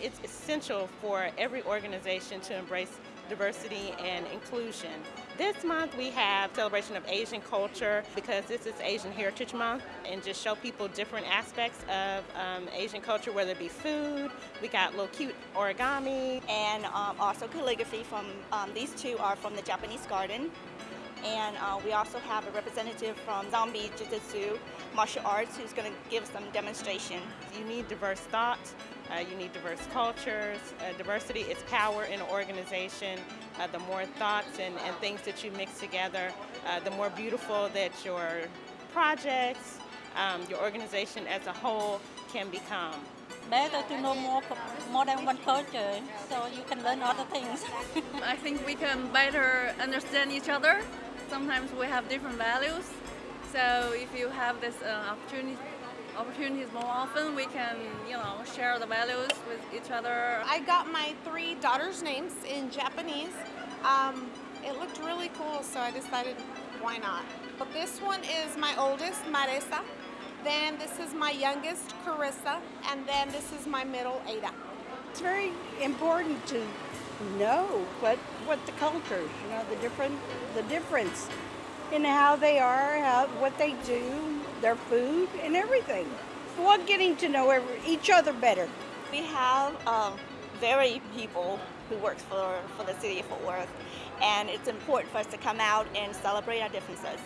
It's essential for every organization to embrace diversity and inclusion. This month we have celebration of Asian culture because this is Asian Heritage Month and just show people different aspects of um, Asian culture, whether it be food, we got little cute origami. and um, also calligraphy from um, these two are from the Japanese garden. And uh, we also have a representative from Zombie Jiu-Jitsu martial arts who's going to give some demonstration. You need diverse thought, uh, you need diverse cultures. Uh, diversity is power in an organization. Uh, the more thoughts and, and things that you mix together, uh, the more beautiful that your projects, um, your organization as a whole can become. better to know more more than one culture so you can learn other things I think we can better understand each other. Sometimes we have different values. So if you have this uh, opportunity, opportunities more often, we can, you know, share the values with each other. I got my three daughters' names in Japanese. Um, it looked really cool, so I decided why not. But this one is my oldest, Marisa. Then this is my youngest, Carissa. And then this is my middle, Ada. It's very important to know what what the cultures, you know, the different the difference in how they are, how what they do, their food, and everything. Well, getting to know every, each other better. We have um, very people who work for, for the city of Fort Worth, and it's important for us to come out and celebrate our differences.